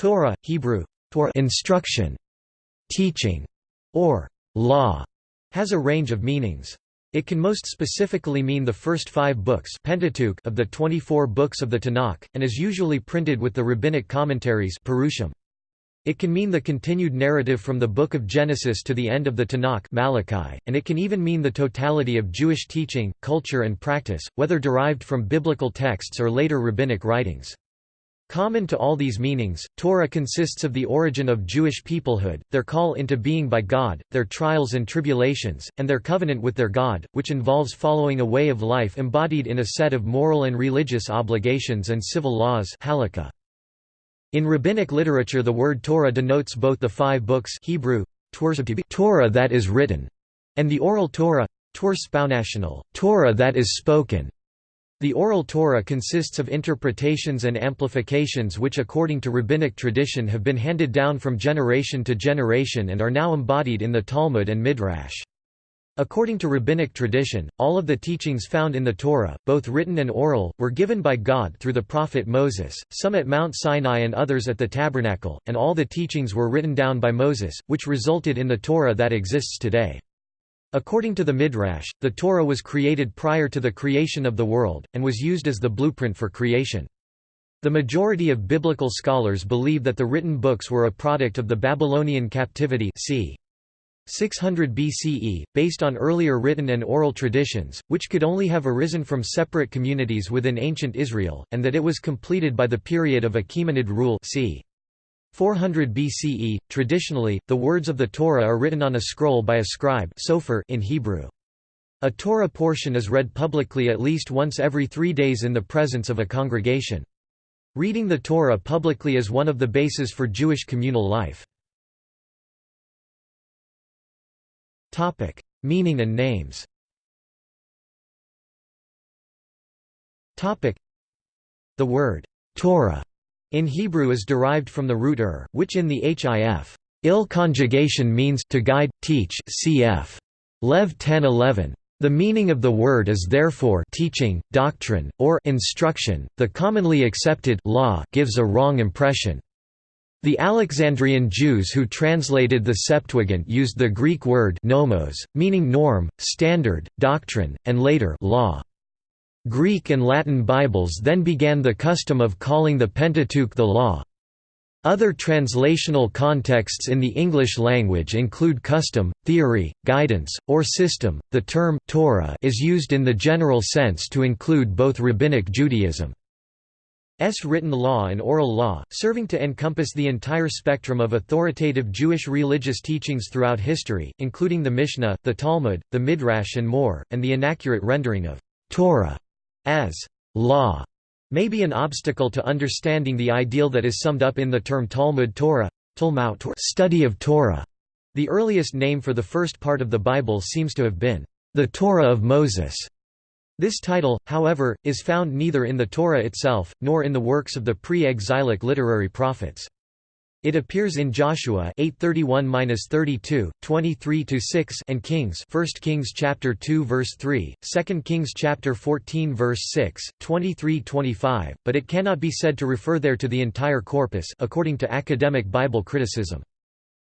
Torah, Hebrew, Torah instruction, teaching, or law, has a range of meanings. It can most specifically mean the first five books Pentateuch of the 24 books of the Tanakh, and is usually printed with the rabbinic commentaries Perushim. It can mean the continued narrative from the Book of Genesis to the end of the Tanakh Malachi, and it can even mean the totality of Jewish teaching, culture and practice, whether derived from biblical texts or later rabbinic writings. Common to all these meanings, Torah consists of the origin of Jewish peoplehood, their call into being by God, their trials and tribulations, and their covenant with their God, which involves following a way of life embodied in a set of moral and religious obligations and civil laws halakha. In rabbinic literature the word Torah denotes both the five books Hebrew, Torah that is written, and the oral Torah, Torah that is spoken. The Oral Torah consists of interpretations and amplifications which according to rabbinic tradition have been handed down from generation to generation and are now embodied in the Talmud and Midrash. According to rabbinic tradition, all of the teachings found in the Torah, both written and oral, were given by God through the prophet Moses, some at Mount Sinai and others at the tabernacle, and all the teachings were written down by Moses, which resulted in the Torah that exists today. According to the Midrash, the Torah was created prior to the creation of the world, and was used as the blueprint for creation. The majority of biblical scholars believe that the written books were a product of the Babylonian captivity c. 600 BCE, based on earlier written and oral traditions, which could only have arisen from separate communities within ancient Israel, and that it was completed by the period of Achaemenid rule c. 400 BCE, traditionally, the words of the Torah are written on a scroll by a scribe in Hebrew. A Torah portion is read publicly at least once every three days in the presence of a congregation. Reading the Torah publicly is one of the bases for Jewish communal life. Meaning and names The word Torah in Hebrew is derived from the root ur, which in the hif il conjugation means to guide, teach cf. Lev 10:11. The meaning of the word is therefore teaching, doctrine, or instruction. The commonly accepted law gives a wrong impression. The Alexandrian Jews who translated the Septuagint used the Greek word nomos, meaning norm, standard, doctrine, and later law. Greek and Latin Bibles then began the custom of calling the Pentateuch the Law. Other translational contexts in the English language include custom, theory, guidance, or system. The term Torah is used in the general sense to include both rabbinic Judaism S. written law and oral law, serving to encompass the entire spectrum of authoritative Jewish religious teachings throughout history, including the Mishnah, the Talmud, the Midrash and more, and the inaccurate rendering of Torah as law may be an obstacle to understanding the ideal that is summed up in the term Talmud Torah, Talmud, study of Torah. The earliest name for the first part of the Bible seems to have been the Torah of Moses. This title, however, is found neither in the Torah itself, nor in the works of the pre-exilic literary prophets. It appears in Joshua 8:31-32, 23-6 and Kings 1 Kings chapter 2 verse 3, 2 Kings chapter 14 verse 6, 23-25, but it cannot be said to refer there to the entire corpus according to academic Bible criticism.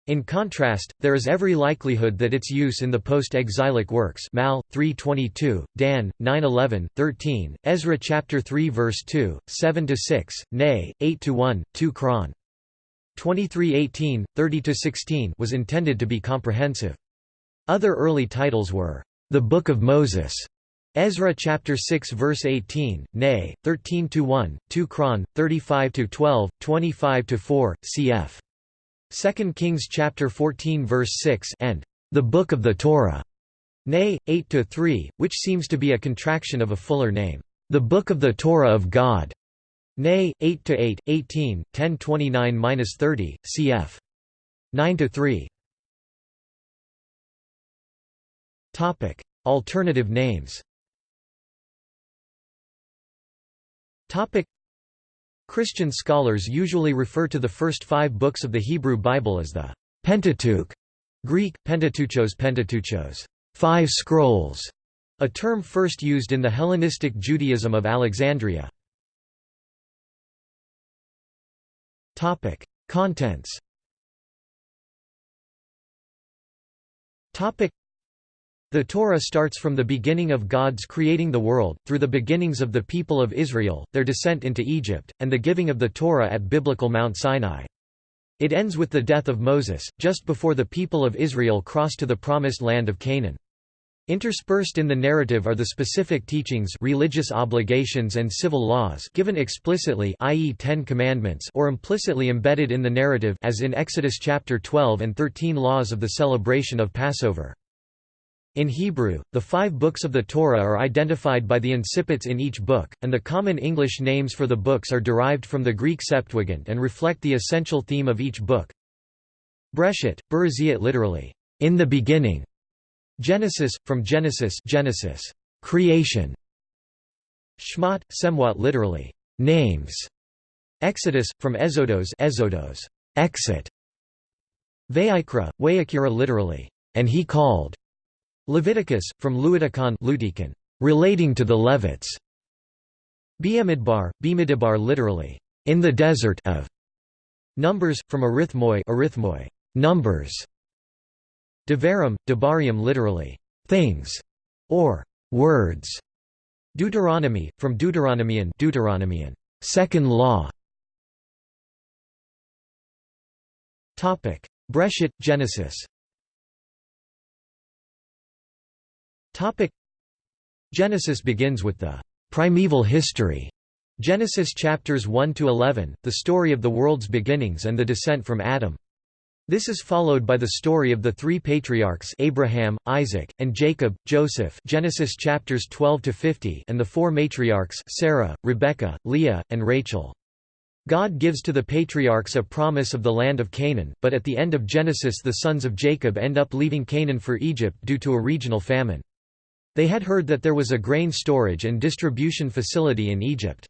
In contrast, there is every likelihood that its use in the post-exilic works Mal 3:22, Dan 9:11, 13, Ezra chapter 3 verse 2, 7 to 6, Nay 8 to 1, 2 Chron 2318, 30–16 was intended to be comprehensive. Other early titles were, "'The Book of Moses' Ezra chapter 6 verse 18, Nay, 13 to 1, 2 Chron, 35 to 12, 25 to 4, cf. 2 Kings chapter 14 verse 6 and the Book of the Torah. Nay, 8 to 3, which seems to be a contraction of a fuller name, the Book of the Torah of God. Nay, 8 to 8, 18, 10 29-30, cf. 9 to 3. Topic: Alternative names. Topic: Christian scholars usually refer to the first five books of the Hebrew Bible as the Pentateuch, Greek Pentateuchos Pentateuchos, five scrolls, a term first used in the Hellenistic Judaism of Alexandria. Contents Topic: the Torah starts from the beginning of God's creating the world, through the beginnings of the people of Israel, their descent into Egypt, and the giving of the Torah at biblical Mount Sinai. It ends with the death of Moses, just before the people of Israel cross to the promised land of Canaan. Interspersed in the narrative are the specific teachings religious obligations and civil laws given explicitly i.e. Ten Commandments or implicitly embedded in the narrative as in Exodus chapter 12 and 13 laws of the celebration of Passover. In Hebrew, the five books of the Torah are identified by the incipits in each book, and the common English names for the books are derived from the Greek Septuagint and reflect the essential theme of each book. Breshit, Bereshit literally, in the beginning, Genesis, from Genesis Genesis, creation. Shmot, Semwat literally, names. Exodus, from Exodos Exodos, exit. Vayikra, Wayakira literally, and he called. Leviticus, from Luitikon Lutikon, relating to the Levites. Biamidbar, Bimidbar literally, in the desert of. Numbers, from Arithmoi Arithmoi, numbers. Devarim, Debarium literally, things, or words. Deuteronomy, from Deuteronomian Deuteronomian, second law. Topic: Breshit, Genesis. Topic: Genesis begins with the primeval history. Genesis chapters 1 to 11, the story of the world's beginnings and the descent from Adam. This is followed by the story of the three patriarchs Abraham, Isaac, and Jacob, Joseph Genesis chapters 12 to 50 and the four matriarchs Sarah, Rebekah, Leah, and Rachel. God gives to the patriarchs a promise of the land of Canaan, but at the end of Genesis the sons of Jacob end up leaving Canaan for Egypt due to a regional famine. They had heard that there was a grain storage and distribution facility in Egypt.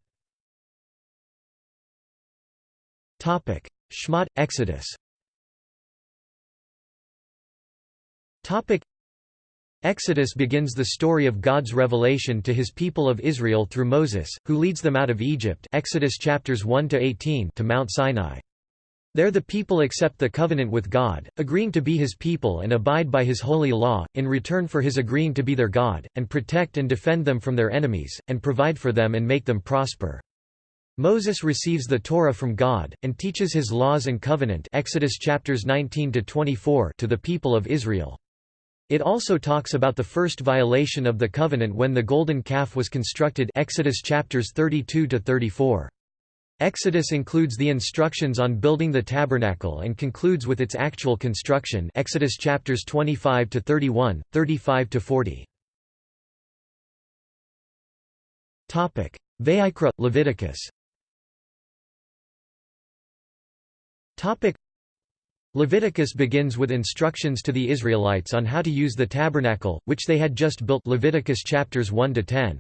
Shmot, Exodus Exodus begins the story of God's revelation to his people of Israel through Moses, who leads them out of Egypt Exodus chapters 1 to 18 to Mount Sinai. There the people accept the covenant with God, agreeing to be his people and abide by his holy law, in return for his agreeing to be their God, and protect and defend them from their enemies, and provide for them and make them prosper. Moses receives the Torah from God, and teaches his laws and covenant Exodus chapters 19 to, 24 to the people of Israel. It also talks about the first violation of the covenant when the golden calf was constructed Exodus chapters 32 to 34. Exodus includes the instructions on building the tabernacle and concludes with its actual construction Exodus chapters 25 to 31, 35 to 40. Topic: Leviticus. Topic: Leviticus begins with instructions to the Israelites on how to use the tabernacle, which they had just built Leviticus chapters 1 to 10.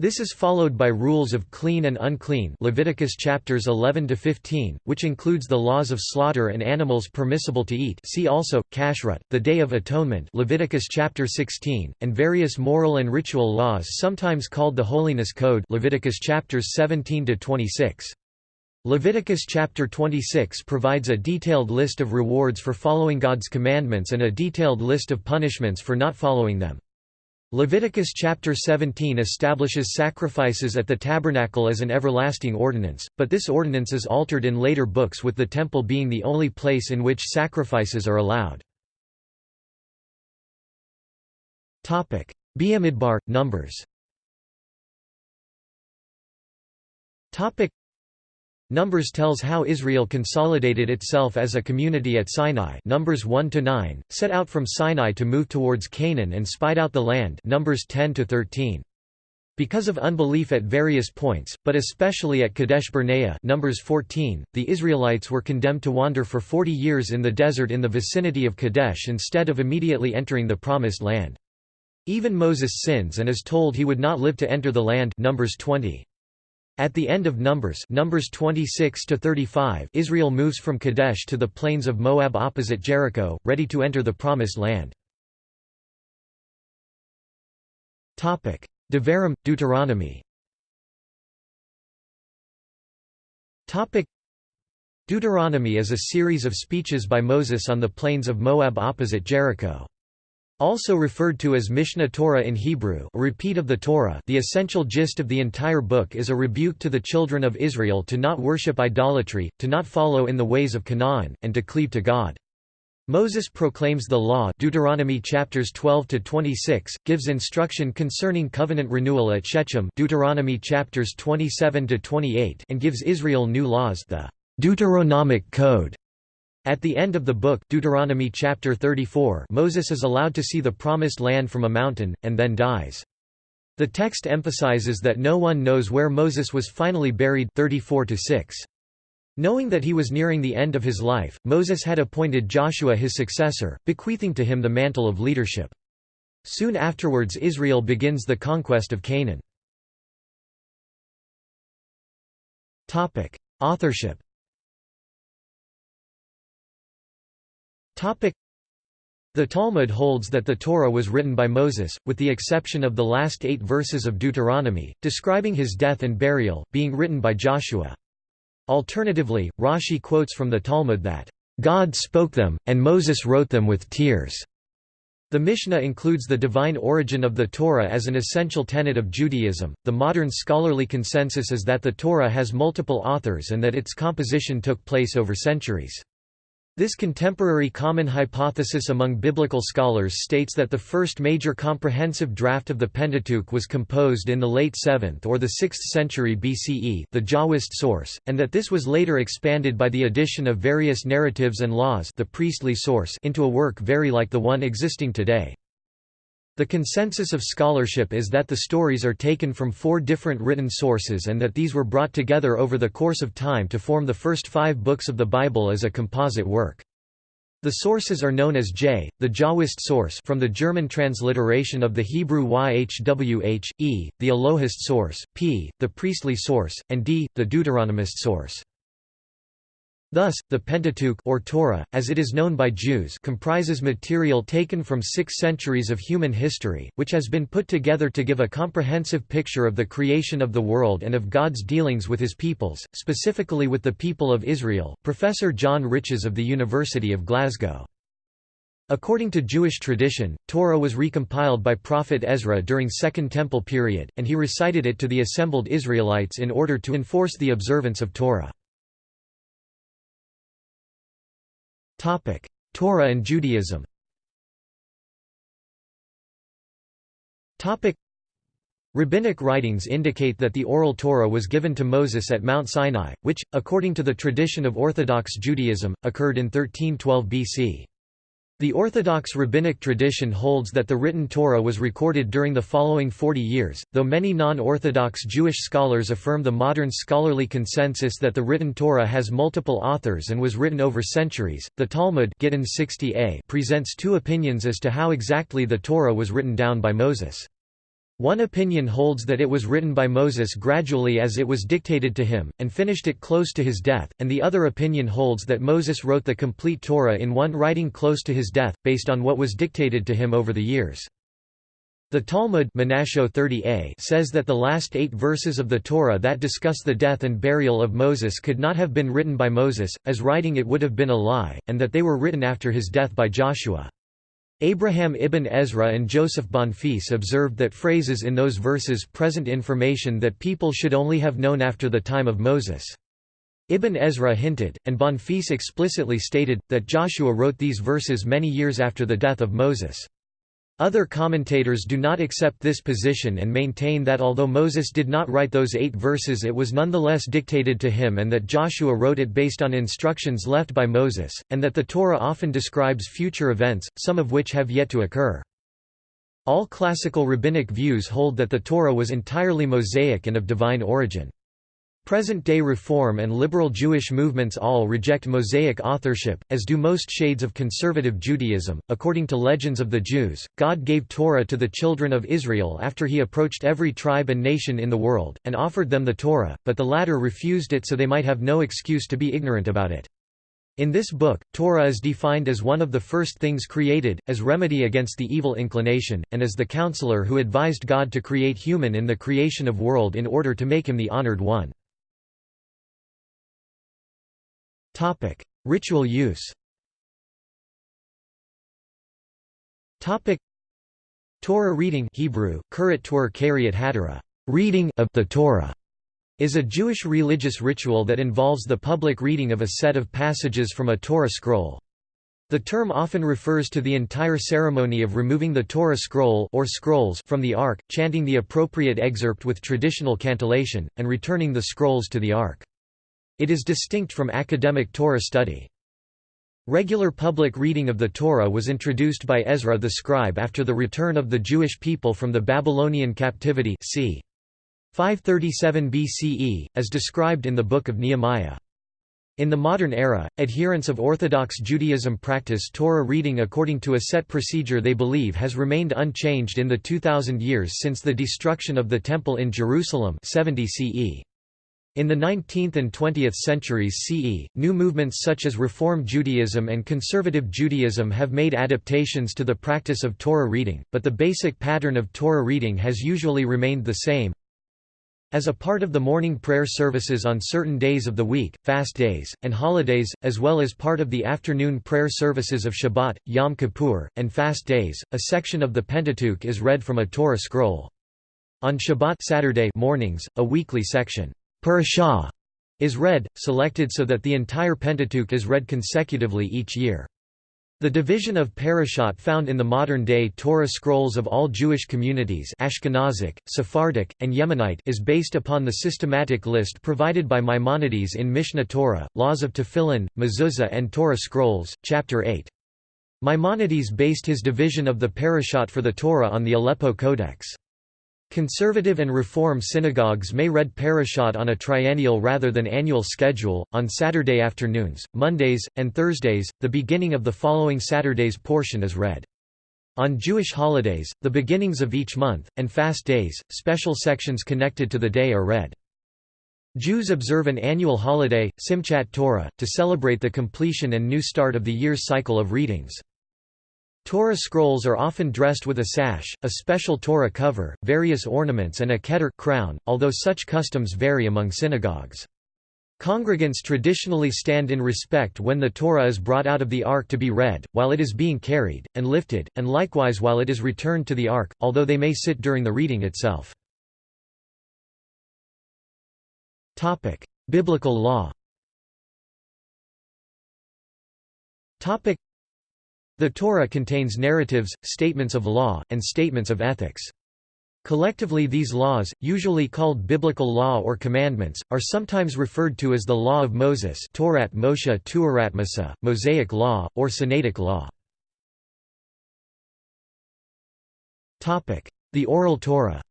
This is followed by rules of clean and unclean Leviticus chapters 11 to 15, which includes the laws of slaughter and animals permissible to eat. See also Kashrut, the Day of Atonement, Leviticus chapter 16, and various moral and ritual laws sometimes called the Holiness Code, Leviticus chapters 17 to 26. Leviticus chapter 26 provides a detailed list of rewards for following God's commandments and a detailed list of punishments for not following them. Leviticus chapter 17 establishes sacrifices at the tabernacle as an everlasting ordinance, but this ordinance is altered in later books with the temple being the only place in which sacrifices are allowed. Biamidbar, Numbers Numbers tells how Israel consolidated itself as a community at Sinai Numbers 1 to 9, set out from Sinai to move towards Canaan and spied out the land Numbers 10 to 13. Because of unbelief at various points, but especially at Kadesh Barnea Numbers 14, the Israelites were condemned to wander for 40 years in the desert in the vicinity of Kadesh instead of immediately entering the Promised Land. Even Moses sins and is told he would not live to enter the land Numbers 20. At the end of Numbers, Numbers 26 to 35, Israel moves from Kadesh to the plains of Moab opposite Jericho, ready to enter the promised land. Topic: Devarim, Deuteronomy. Topic: Deuteronomy is a series of speeches by Moses on the plains of Moab opposite Jericho. Also referred to as Mishneh Torah in Hebrew a repeat of the Torah the essential gist of the entire book is a rebuke to the children of Israel to not worship idolatry, to not follow in the ways of Canaan, and to cleave to God. Moses proclaims the law Deuteronomy chapters 12 to 26 gives instruction concerning covenant renewal at Shechem Deuteronomy chapters 27 to 28 and gives Israel new laws the Deuteronomic Code at the end of the book Deuteronomy chapter 34 Moses is allowed to see the promised land from a mountain, and then dies. The text emphasizes that no one knows where Moses was finally buried 34 -6. Knowing that he was nearing the end of his life, Moses had appointed Joshua his successor, bequeathing to him the mantle of leadership. Soon afterwards Israel begins the conquest of Canaan. Authorship The Talmud holds that the Torah was written by Moses, with the exception of the last eight verses of Deuteronomy, describing his death and burial, being written by Joshua. Alternatively, Rashi quotes from the Talmud that, "...God spoke them, and Moses wrote them with tears." The Mishnah includes the divine origin of the Torah as an essential tenet of Judaism. The modern scholarly consensus is that the Torah has multiple authors and that its composition took place over centuries. This contemporary common hypothesis among biblical scholars states that the first major comprehensive draft of the Pentateuch was composed in the late 7th or the 6th century BCE the Jahwist source, and that this was later expanded by the addition of various narratives and laws the priestly source into a work very like the one existing today. The consensus of scholarship is that the stories are taken from four different written sources and that these were brought together over the course of time to form the first five books of the Bible as a composite work. The sources are known as J, the Jahwist source from the German transliteration of the Hebrew YHWH, E, the Elohist source, P, the priestly source, and D, the Deuteronomist source. Thus, the Pentateuch or Torah, as it is known by Jews comprises material taken from six centuries of human history, which has been put together to give a comprehensive picture of the creation of the world and of God's dealings with his peoples, specifically with the people of Israel. Professor John Riches of the University of Glasgow. According to Jewish tradition, Torah was recompiled by prophet Ezra during Second Temple period, and he recited it to the assembled Israelites in order to enforce the observance of Torah. Topic: Torah and Judaism. Topic: Rabbinic writings indicate that the oral Torah was given to Moses at Mount Sinai, which, according to the tradition of Orthodox Judaism, occurred in 1312 BC. The Orthodox rabbinic tradition holds that the written Torah was recorded during the following 40 years, though many non-Orthodox Jewish scholars affirm the modern scholarly consensus that the written Torah has multiple authors and was written over centuries. The Talmud Gittin 60a presents two opinions as to how exactly the Torah was written down by Moses. One opinion holds that it was written by Moses gradually as it was dictated to him, and finished it close to his death, and the other opinion holds that Moses wrote the complete Torah in one writing close to his death, based on what was dictated to him over the years. The Talmud 30a says that the last eight verses of the Torah that discuss the death and burial of Moses could not have been written by Moses, as writing it would have been a lie, and that they were written after his death by Joshua. Abraham ibn Ezra and Joseph Bonfils observed that phrases in those verses present information that people should only have known after the time of Moses. Ibn Ezra hinted, and Bonfils explicitly stated, that Joshua wrote these verses many years after the death of Moses. Other commentators do not accept this position and maintain that although Moses did not write those eight verses it was nonetheless dictated to him and that Joshua wrote it based on instructions left by Moses, and that the Torah often describes future events, some of which have yet to occur. All classical rabbinic views hold that the Torah was entirely Mosaic and of divine origin. Present-day Reform and liberal Jewish movements all reject Mosaic authorship, as do most shades of conservative Judaism. According to legends of the Jews, God gave Torah to the children of Israel after he approached every tribe and nation in the world, and offered them the Torah, but the latter refused it so they might have no excuse to be ignorant about it. In this book, Torah is defined as one of the first things created, as remedy against the evil inclination, and as the counselor who advised God to create human in the creation of world in order to make him the honored one. Ritual use Torah reading Hebrew, reading of the Torah is a Jewish religious ritual that involves the public reading of a set of passages from a Torah scroll. The term often refers to the entire ceremony of removing the Torah scroll or scrolls from the Ark, chanting the appropriate excerpt with traditional cantillation, and returning the scrolls to the Ark. It is distinct from academic Torah study. Regular public reading of the Torah was introduced by Ezra the scribe after the return of the Jewish people from the Babylonian captivity c. 537 BCE, as described in the Book of Nehemiah. In the modern era, adherents of Orthodox Judaism practice Torah reading according to a set procedure they believe has remained unchanged in the 2000 years since the destruction of the Temple in Jerusalem 70 CE. In the 19th and 20th centuries CE, new movements such as Reform Judaism and Conservative Judaism have made adaptations to the practice of Torah reading, but the basic pattern of Torah reading has usually remained the same. As a part of the morning prayer services on certain days of the week, fast days, and holidays, as well as part of the afternoon prayer services of Shabbat, Yom Kippur, and fast days, a section of the Pentateuch is read from a Torah scroll. On Shabbat Saturday mornings, a weekly section, Parashah, is read, selected so that the entire Pentateuch is read consecutively each year. The division of parashot found in the modern-day Torah scrolls of all Jewish communities Ashkenazic, Sephardic, and Yemenite is based upon the systematic list provided by Maimonides in Mishneh Torah, Laws of Tefillin, Mezuzah and Torah Scrolls, Chapter 8. Maimonides based his division of the parashot for the Torah on the Aleppo Codex. Conservative and Reform synagogues may read Parashat on a triennial rather than annual schedule, on Saturday afternoons, Mondays, and Thursdays, the beginning of the following Saturday's portion is read. On Jewish holidays, the beginnings of each month, and fast days, special sections connected to the day are read. Jews observe an annual holiday, Simchat Torah, to celebrate the completion and new start of the year's cycle of readings. Torah scrolls are often dressed with a sash, a special Torah cover, various ornaments and a keter crown, although such customs vary among synagogues. Congregants traditionally stand in respect when the Torah is brought out of the ark to be read, while it is being carried, and lifted, and likewise while it is returned to the ark, although they may sit during the reading itself. Biblical law the Torah contains narratives, statements of law, and statements of ethics. Collectively these laws, usually called biblical law or commandments, are sometimes referred to as the Law of Moses Torat Moshe Tuaratmasa, Mosaic Law, or Sinaitic Law. The Oral Torah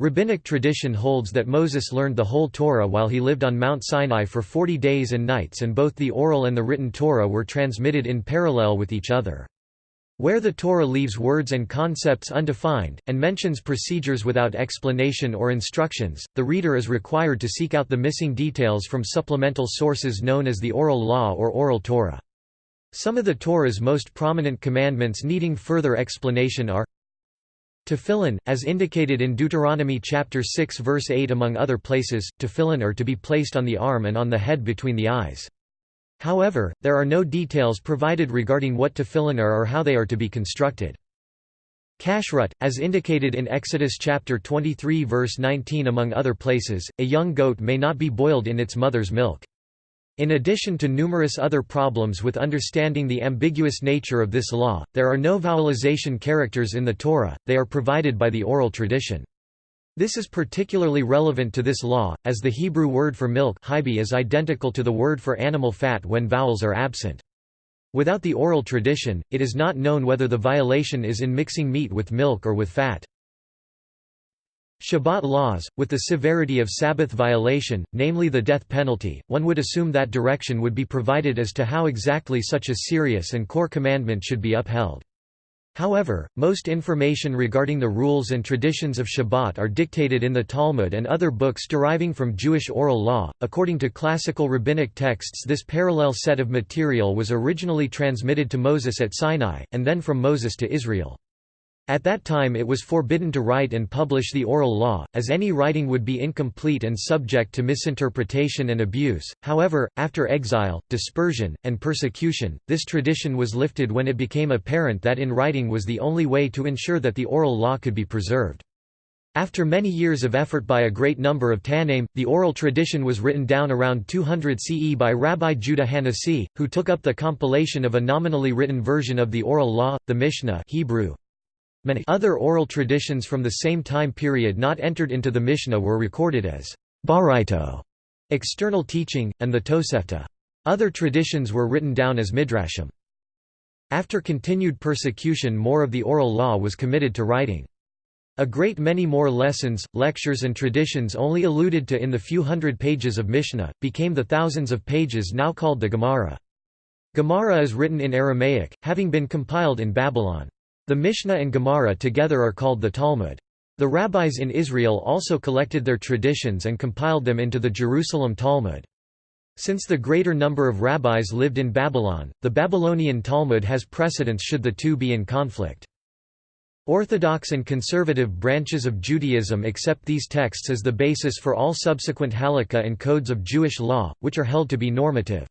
Rabbinic tradition holds that Moses learned the whole Torah while he lived on Mount Sinai for 40 days and nights and both the oral and the written Torah were transmitted in parallel with each other. Where the Torah leaves words and concepts undefined, and mentions procedures without explanation or instructions, the reader is required to seek out the missing details from supplemental sources known as the oral law or oral Torah. Some of the Torah's most prominent commandments needing further explanation are Tefillin, as indicated in Deuteronomy chapter 6 verse 8 among other places, tefillin are to be placed on the arm and on the head between the eyes. However, there are no details provided regarding what tefillin are or how they are to be constructed. Kashrut, as indicated in Exodus chapter 23 verse 19 among other places, a young goat may not be boiled in its mother's milk. In addition to numerous other problems with understanding the ambiguous nature of this law, there are no vowelization characters in the Torah, they are provided by the oral tradition. This is particularly relevant to this law, as the Hebrew word for milk is identical to the word for animal fat when vowels are absent. Without the oral tradition, it is not known whether the violation is in mixing meat with milk or with fat. Shabbat laws, with the severity of Sabbath violation, namely the death penalty, one would assume that direction would be provided as to how exactly such a serious and core commandment should be upheld. However, most information regarding the rules and traditions of Shabbat are dictated in the Talmud and other books deriving from Jewish oral law. According to classical rabbinic texts, this parallel set of material was originally transmitted to Moses at Sinai, and then from Moses to Israel. At that time it was forbidden to write and publish the oral law, as any writing would be incomplete and subject to misinterpretation and abuse. However, after exile, dispersion, and persecution, this tradition was lifted when it became apparent that in writing was the only way to ensure that the oral law could be preserved. After many years of effort by a great number of Tannaim, the oral tradition was written down around 200 CE by Rabbi Judah Hanasi, who took up the compilation of a nominally written version of the oral law, the Mishnah Hebrew, other oral traditions from the same time period not entered into the Mishnah were recorded as baraito, external teaching, and the Tosefta. Other traditions were written down as midrashim. After continued persecution more of the oral law was committed to writing. A great many more lessons, lectures and traditions only alluded to in the few hundred pages of Mishnah, became the thousands of pages now called the Gemara. Gemara is written in Aramaic, having been compiled in Babylon. The Mishnah and Gemara together are called the Talmud. The rabbis in Israel also collected their traditions and compiled them into the Jerusalem Talmud. Since the greater number of rabbis lived in Babylon, the Babylonian Talmud has precedence should the two be in conflict. Orthodox and conservative branches of Judaism accept these texts as the basis for all subsequent halakha and codes of Jewish law, which are held to be normative.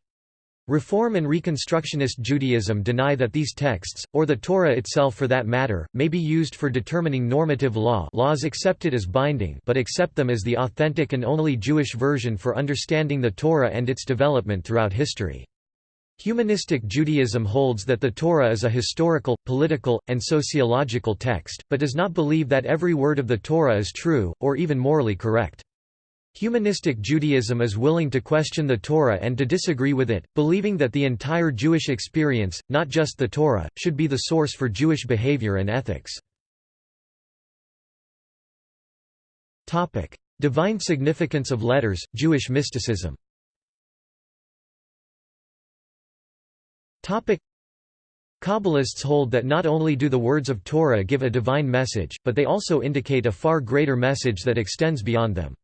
Reform and Reconstructionist Judaism deny that these texts, or the Torah itself for that matter, may be used for determining normative law laws accepted as binding but accept them as the authentic and only Jewish version for understanding the Torah and its development throughout history. Humanistic Judaism holds that the Torah is a historical, political, and sociological text, but does not believe that every word of the Torah is true, or even morally correct. Humanistic Judaism is willing to question the Torah and to disagree with it, believing that the entire Jewish experience, not just the Torah, should be the source for Jewish behavior and ethics. Divine significance of letters, Jewish mysticism Kabbalists hold that not only do the words of Torah give a divine message, but they also indicate a far greater message that extends beyond them.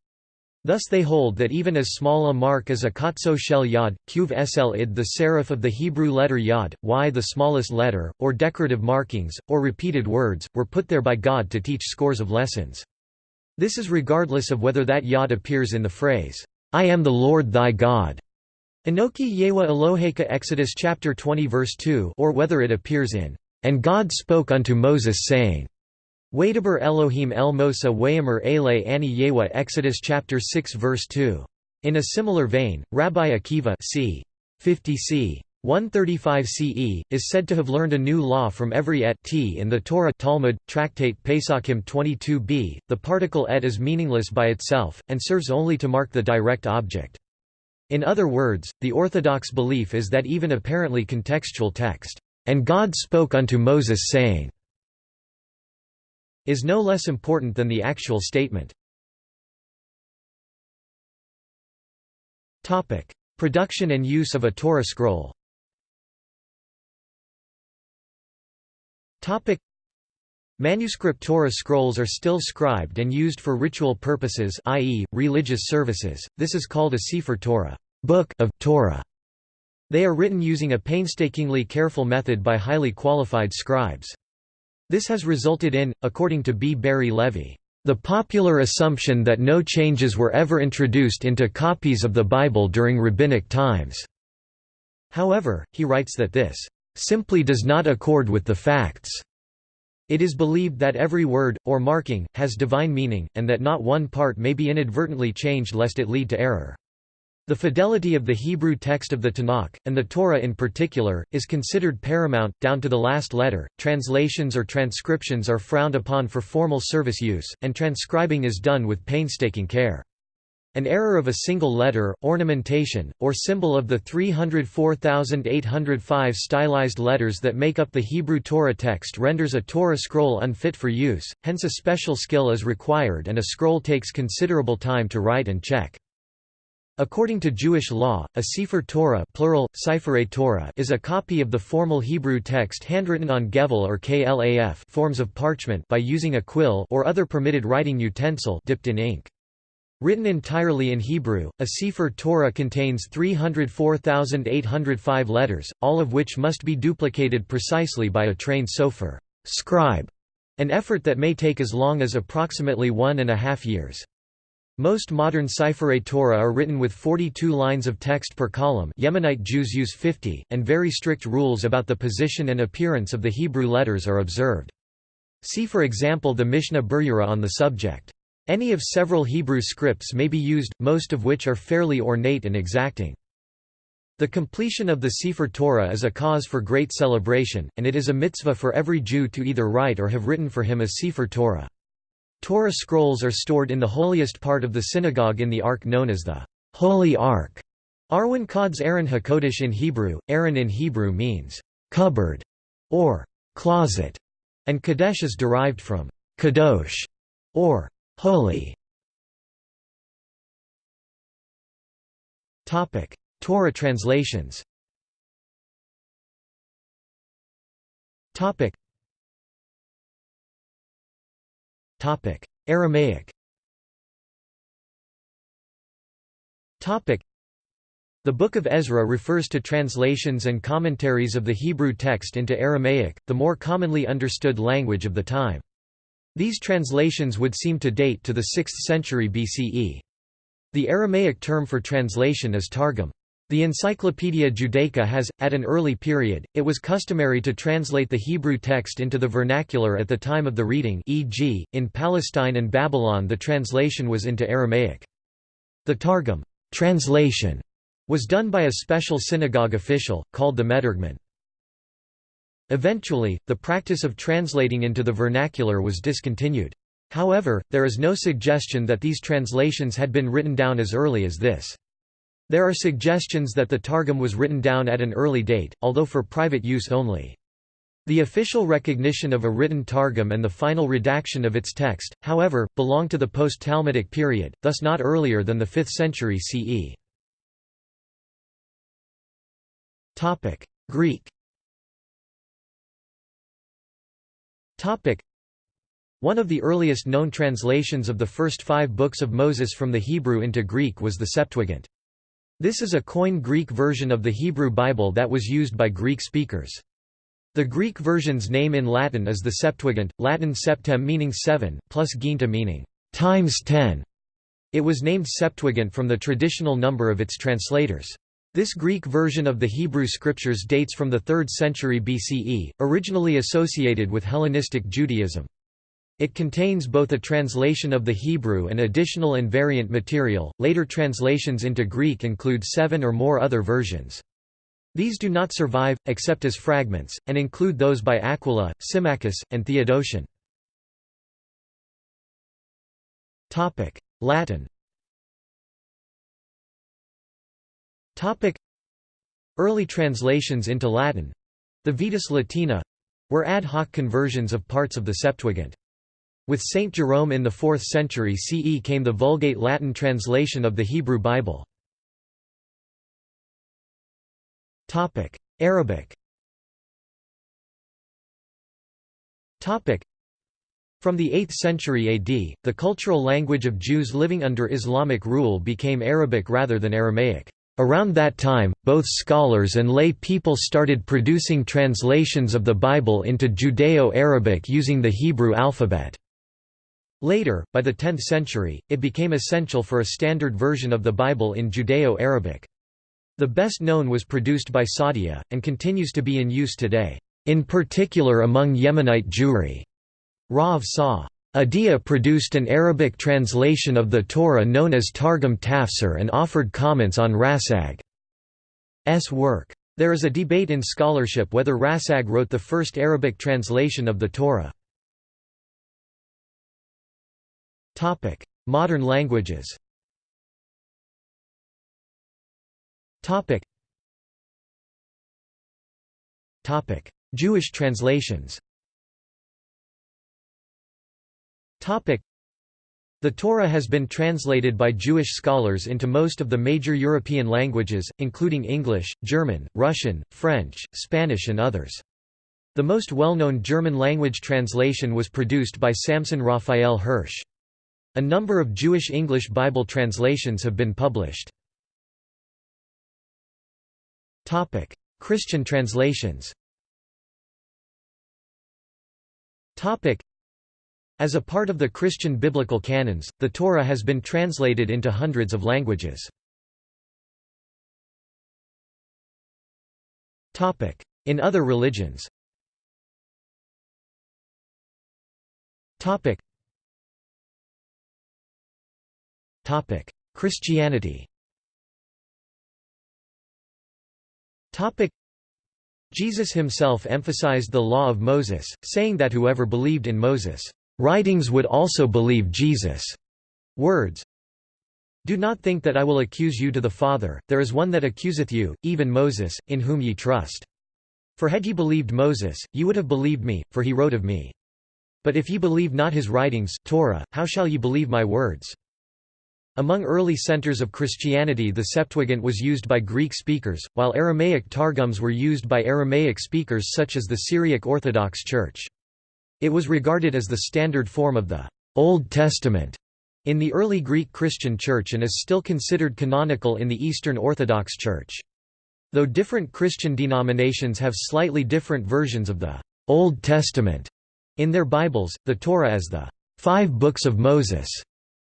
Thus they hold that even as small a mark as a katso shel yod, kuv sl id the serif of the Hebrew letter yod, y the smallest letter, or decorative markings, or repeated words, were put there by God to teach scores of lessons. This is regardless of whether that yod appears in the phrase, I am the Lord thy God, Enoki Yewa Eloheka Exodus chapter 20 verse 2 or whether it appears in, And God spoke unto Moses saying, Wadaber Elohim El Mosa Wayamer Ele Ani Yewa Exodus chapter 6 verse 2. In a similar vein, Rabbi Akiva c. 50 c. 135 CE, is said to have learned a new law from every et t in the Torah Talmud, Tractate Pesachim 22b. The particle et is meaningless by itself, and serves only to mark the direct object. In other words, the orthodox belief is that even apparently contextual text, "'And God spoke unto Moses saying' is no less important than the actual statement. Topic: Production and use of a Torah scroll Topic: Manuscript Torah scrolls are still scribed and used for ritual purposes i.e., religious services, this is called a Sefer Torah book of Torah". They are written using a painstakingly careful method by highly qualified scribes. This has resulted in, according to B. Barry Levy, the popular assumption that no changes were ever introduced into copies of the Bible during rabbinic times. However, he writes that this simply does not accord with the facts. It is believed that every word, or marking, has divine meaning, and that not one part may be inadvertently changed lest it lead to error. The fidelity of the Hebrew text of the Tanakh, and the Torah in particular, is considered paramount, down to the last letter. Translations or transcriptions are frowned upon for formal service use, and transcribing is done with painstaking care. An error of a single letter, ornamentation, or symbol of the 304,805 stylized letters that make up the Hebrew Torah text renders a Torah scroll unfit for use, hence a special skill is required and a scroll takes considerable time to write and check. According to Jewish law, a Sefer Torah, plural, Torah is a copy of the formal Hebrew text handwritten on gevil or klaf forms of parchment by using a quill or other permitted writing utensil dipped in ink. Written entirely in Hebrew, a Sefer Torah contains 304,805 letters, all of which must be duplicated precisely by a trained sofer scribe. An effort that may take as long as approximately one and a half years. Most modern Seifrei Torah are written with 42 lines of text per column Yemenite Jews use 50, and very strict rules about the position and appearance of the Hebrew letters are observed. See for example the Mishnah Berurah on the subject. Any of several Hebrew scripts may be used, most of which are fairly ornate and exacting. The completion of the Sefer Torah is a cause for great celebration, and it is a mitzvah for every Jew to either write or have written for him a Sefer Torah. Torah scrolls are stored in the holiest part of the synagogue in the ark known as the Holy Ark. Arwin Kod's Aron HaKodesh in Hebrew. Aaron in Hebrew means cupboard or closet, and Kadesh is derived from kadosh or holy. Topic: Torah translations. Topic: Aramaic. Topic: The Book of Ezra refers to translations and commentaries of the Hebrew text into Aramaic, the more commonly understood language of the time. These translations would seem to date to the 6th century BCE. The Aramaic term for translation is targum. The Encyclopaedia Judaica has, at an early period, it was customary to translate the Hebrew text into the vernacular at the time of the reading e.g., in Palestine and Babylon the translation was into Aramaic. The Targum translation was done by a special synagogue official, called the Meturgeman. Eventually, the practice of translating into the vernacular was discontinued. However, there is no suggestion that these translations had been written down as early as this. There are suggestions that the Targum was written down at an early date, although for private use only. The official recognition of a written Targum and the final redaction of its text, however, belong to the post-Talmudic period, thus not earlier than the 5th century CE. Greek One of the earliest known translations of the first five books of Moses from the Hebrew into Greek was the Septuagint. This is a Koine Greek version of the Hebrew Bible that was used by Greek speakers. The Greek version's name in Latin is the Septuagint, Latin septem meaning seven, plus ginta meaning times ten. It was named Septuagint from the traditional number of its translators. This Greek version of the Hebrew Scriptures dates from the 3rd century BCE, originally associated with Hellenistic Judaism. It contains both a translation of the Hebrew and additional and variant material. Later translations into Greek include seven or more other versions. These do not survive, except as fragments, and include those by Aquila, Symmachus, and Theodotion. Latin Early translations into Latin—the Vetus Latina—were ad hoc conversions of parts of the Septuagint. With Saint Jerome in the 4th century CE came the Vulgate Latin translation of the Hebrew Bible. Arabic From the 8th century AD, the cultural language of Jews living under Islamic rule became Arabic rather than Aramaic. Around that time, both scholars and lay people started producing translations of the Bible into Judeo-Arabic using the Hebrew alphabet. Later, by the 10th century, it became essential for a standard version of the Bible in Judeo-Arabic. The best known was produced by Saadia, and continues to be in use today, in particular among Yemenite Jewry. Rav Sa. Adia produced an Arabic translation of the Torah known as Targum Tafsir and offered comments on Rasag's work. There is a debate in scholarship whether Rasag wrote the first Arabic translation of the Torah. Modern languages. Jewish translations. The Torah has been translated by Jewish scholars into most of the major European languages, including English, German, Russian, French, Spanish and others. The most well-known German-language translation was produced by Samson Raphael Hirsch. A number of Jewish English Bible translations have been published. Christian translations As a part of the Christian biblical canons, the Torah has been translated into hundreds of languages. In other religions Christianity Jesus himself emphasized the law of Moses, saying that whoever believed in Moses' writings would also believe Jesus' words. Do not think that I will accuse you to the Father, there is one that accuseth you, even Moses, in whom ye trust. For had ye believed Moses, ye would have believed me, for he wrote of me. But if ye believe not his writings Torah, how shall ye believe my words? Among early centers of Christianity the Septuagint was used by Greek speakers, while Aramaic Targums were used by Aramaic speakers such as the Syriac Orthodox Church. It was regarded as the standard form of the Old Testament in the early Greek Christian Church and is still considered canonical in the Eastern Orthodox Church. Though different Christian denominations have slightly different versions of the Old Testament in their Bibles, the Torah as the Five Books of Moses,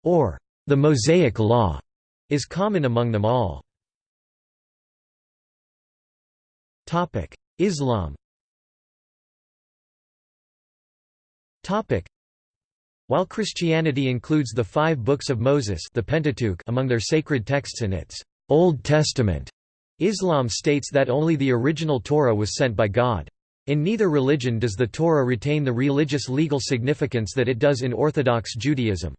or the Mosaic Law is common among them all. Islam While Christianity includes the five books of Moses the Pentateuch among their sacred texts in its Old Testament, Islam states that only the original Torah was sent by God. In neither religion does the Torah retain the religious legal significance that it does in Orthodox Judaism.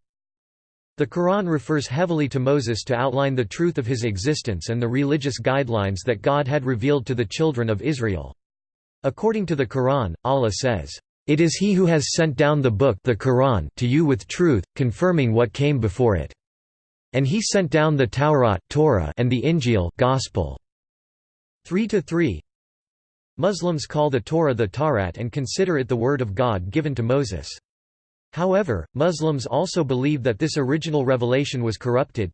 The Quran refers heavily to Moses to outline the truth of his existence and the religious guidelines that God had revealed to the children of Israel. According to the Quran, Allah says, "...it is He who has sent down the book the Quran to you with truth, confirming what came before it. And He sent down the Taurat Torah and the Injil Gospel." 3 to 3 Muslims call the Torah the Taurat and consider it the word of God given to Moses. However, Muslims also believe that this original revelation was corrupted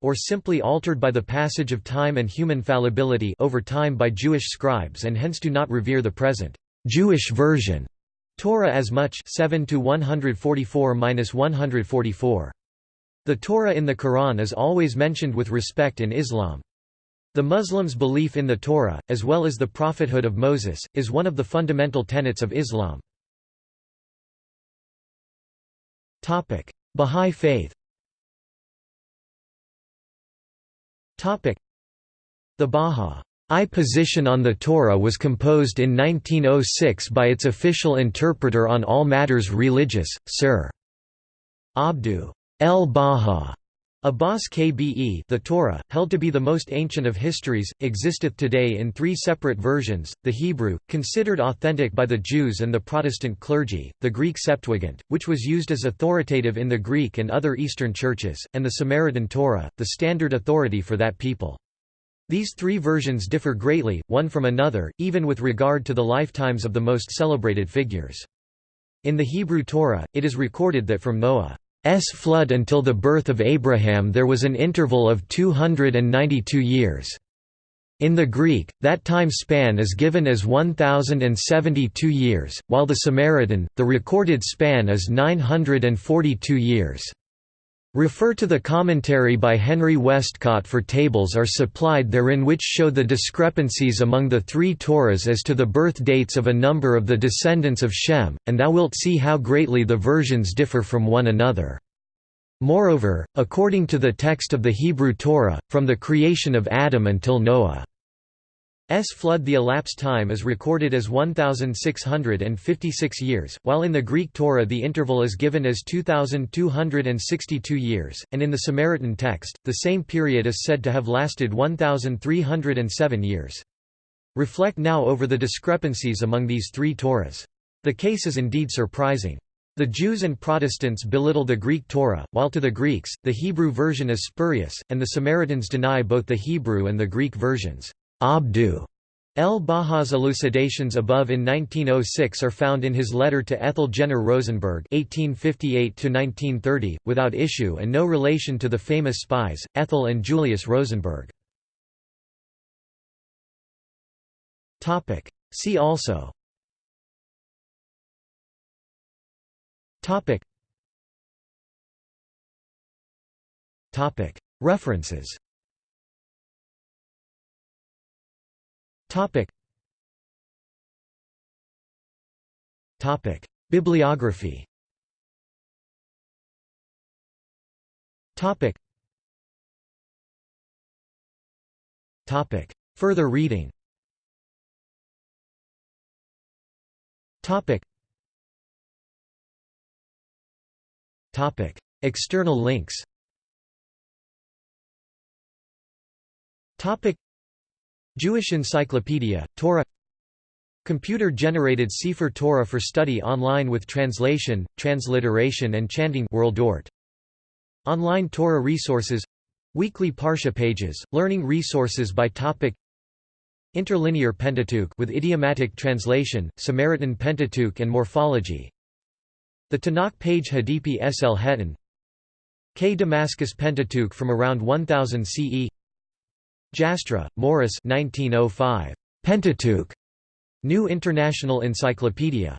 or simply altered by the passage of time and human fallibility over time by Jewish scribes and hence do not revere the present Jewish version Torah as much 7 to 144-144. The Torah in the Quran is always mentioned with respect in Islam. The Muslims' belief in the Torah, as well as the prophethood of Moses, is one of the fundamental tenets of Islam. Bahá'í Faith The Bahá'í position on the Torah was composed in 1906 by its official interpreter on all matters religious, Sir. Abdu el-Baha Abbas Kbe the Torah, held to be the most ancient of histories, existeth today in three separate versions, the Hebrew, considered authentic by the Jews and the Protestant clergy, the Greek Septuagint, which was used as authoritative in the Greek and other Eastern churches, and the Samaritan Torah, the standard authority for that people. These three versions differ greatly, one from another, even with regard to the lifetimes of the most celebrated figures. In the Hebrew Torah, it is recorded that from Noah S flood until the birth of Abraham there was an interval of 292 years. In the Greek, that time span is given as 1072 years, while the Samaritan, the recorded span is 942 years. Refer to the commentary by Henry Westcott for tables are supplied therein which show the discrepancies among the three Torahs as to the birth dates of a number of the descendants of Shem, and thou wilt see how greatly the versions differ from one another. Moreover, according to the text of the Hebrew Torah, from the creation of Adam until Noah S flood the elapsed time is recorded as 1656 years, while in the Greek Torah the interval is given as 2262 years, and in the Samaritan text, the same period is said to have lasted 1307 years. Reflect now over the discrepancies among these three Torahs. The case is indeed surprising. The Jews and Protestants belittle the Greek Torah, while to the Greeks, the Hebrew version is spurious, and the Samaritans deny both the Hebrew and the Greek versions. Abdu El-Baha's elucidations above in 1906 are found in his letter to Ethel Jenner Rosenberg (1858–1930), without issue and no relation to the famous spies Ethel and Julius Rosenberg. Topic. See also. Topic. Topic. References. Bibliography Topic. Topic. Further reading Topic. Topic. External links Jewish Encyclopedia, Torah. Computer-generated Sefer Torah for study online with translation, transliteration and chanting WorldOrt. Online Torah resources. Weekly Parsha pages, learning resources by topic. Interlinear Pentateuch with idiomatic translation, Samaritan Pentateuch and morphology. The Tanakh page Hadipi Sl Hetan. K. Damascus Pentateuch from around 1000 CE Jastrow, Morris 1905. Pentateuch. New International Encyclopedia.